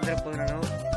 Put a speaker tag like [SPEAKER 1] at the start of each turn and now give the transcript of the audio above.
[SPEAKER 1] para otro programa.